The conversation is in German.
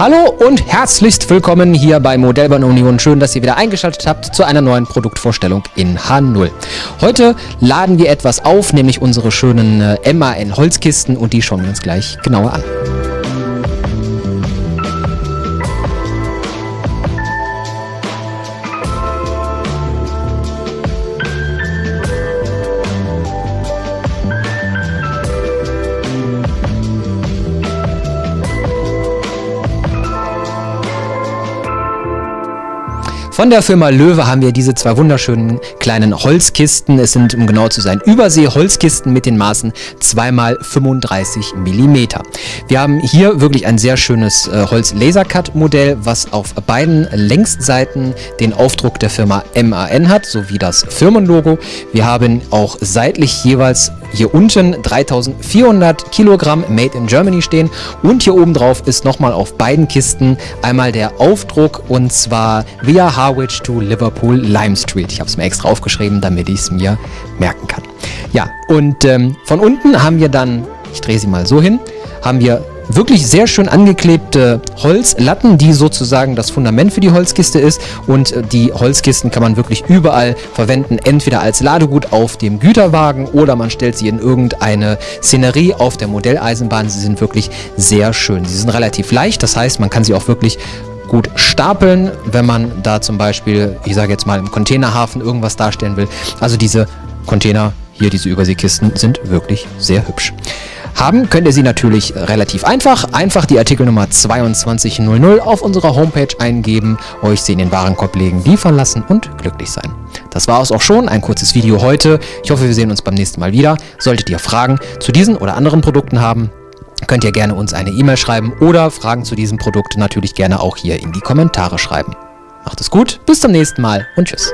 Hallo und herzlichst willkommen hier bei Modellbahn Union. Schön, dass ihr wieder eingeschaltet habt zu einer neuen Produktvorstellung in H0. Heute laden wir etwas auf, nämlich unsere schönen äh, MAN Holzkisten und die schauen wir uns gleich genauer an. Von der Firma Löwe haben wir diese zwei wunderschönen kleinen Holzkisten. Es sind, um genau zu sein, Übersee-Holzkisten mit den Maßen 2x35 mm. Wir haben hier wirklich ein sehr schönes äh, Holz-Lasercut-Modell, was auf beiden Längsseiten den Aufdruck der Firma MAN hat, sowie das Firmenlogo. Wir haben auch seitlich jeweils hier unten 3400 Kilogramm Made in Germany stehen und hier oben drauf ist nochmal auf beiden Kisten einmal der Aufdruck und zwar via Harwich to Liverpool Lime Street. Ich habe es mir extra aufgeschrieben, damit ich es mir merken kann. Ja, und ähm, von unten haben wir dann, ich drehe sie mal so hin, haben wir wirklich sehr schön angeklebte Holzlatten, die sozusagen das Fundament für die Holzkiste ist. Und äh, die Holzkisten kann man wirklich überall verwenden, entweder als Ladegut auf dem Güterwagen oder man stellt sie in irgendeine Szenerie auf der Modelleisenbahn. Sie sind wirklich sehr schön. Sie sind relativ leicht, das heißt, man kann sie auch wirklich gut stapeln, wenn man da zum Beispiel, ich sage jetzt mal im Containerhafen irgendwas darstellen will. Also diese Container, hier diese Überseekisten, sind wirklich sehr hübsch. Haben könnt ihr sie natürlich relativ einfach. Einfach die Artikelnummer 2200 auf unserer Homepage eingeben, euch sie in den Warenkorb legen, liefern lassen und glücklich sein. Das war es auch schon, ein kurzes Video heute. Ich hoffe, wir sehen uns beim nächsten Mal wieder. Solltet ihr Fragen zu diesen oder anderen Produkten haben, könnt ihr gerne uns eine E-Mail schreiben oder Fragen zu diesem Produkt natürlich gerne auch hier in die Kommentare schreiben. Macht es gut, bis zum nächsten Mal und tschüss.